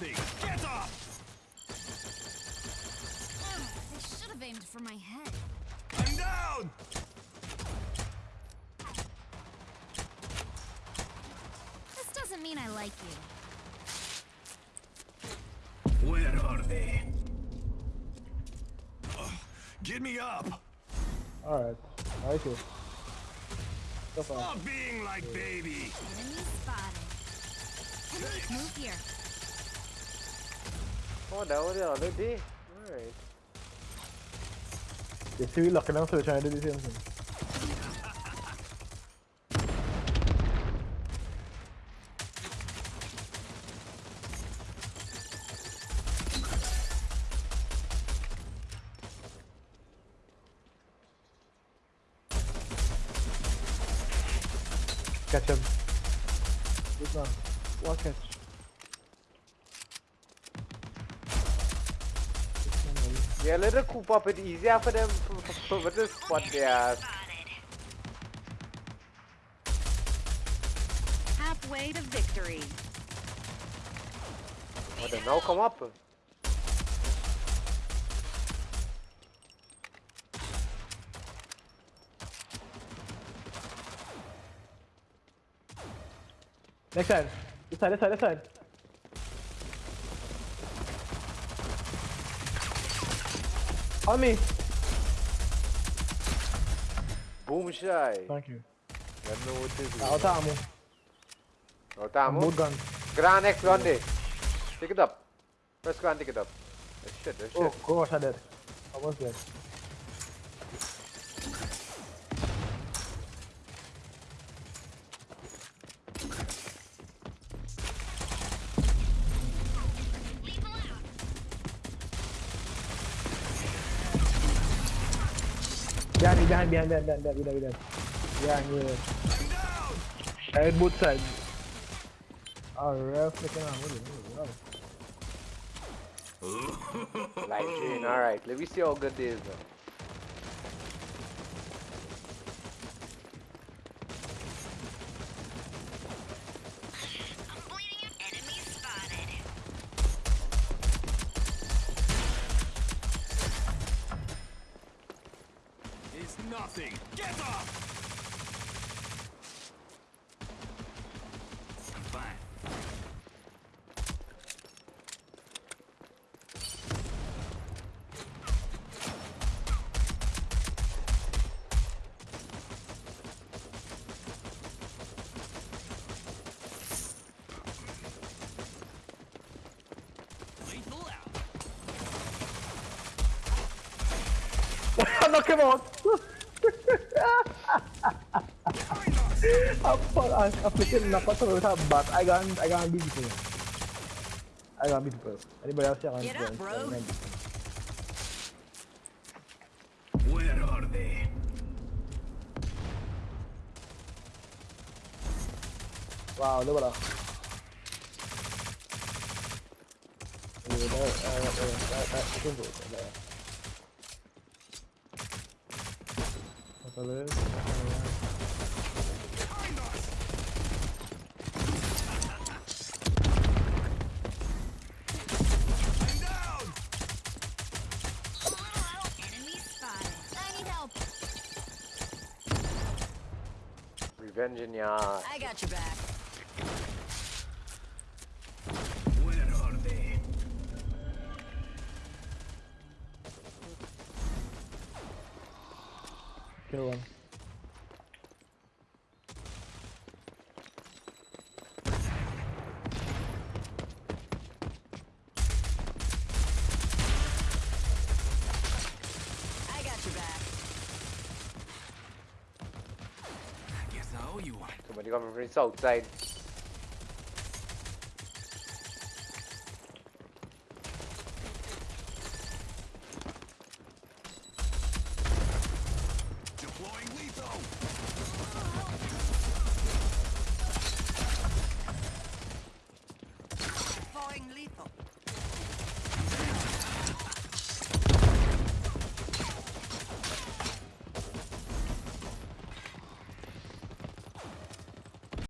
nothing. Get up! I should have aimed for my head. I'm down! This doesn't mean I like you. Where are they? Ugh, get me up! Alright. Nice. So far. Stop being like baby! Enemy spotted. Move here. Oh, that was the other day. Alright. You see we looking out so we're trying to do the same thing. Catch him. Good man. One catch. Good man, buddy. Yeah, let it coop up. It's easier for them for, for, for this spot there. Halfway to victory. Oh, they now come up. Next side. This side, this side, this side. On me. Boom shy. Thank you. You know what it is. Out ammo. Oh, Tamu. Mood gun. Gran X Grande. Pick it up. Press Gran, pick it up. Oh, shit, oh, shit. Oh, gosh, I did. Almost dead. Behind me, behind, behind, behind, behind, behind, behind, behind. Behind you. Side, both sides. Real flicking on. What is it? Light chain, alright. Let me see how good this is now. Nothing. Get up! Out. Knock bat. I got, I got beat people. I got beat people. Anybody else here? I Get up, bro. I Where are they? Wow, look at that. Uh, I that is? Uh, I'm down! Enemy spotted. I need help. Revenge in your. I got your back. You back. I guess I owe you one. Somebody coming from the south side.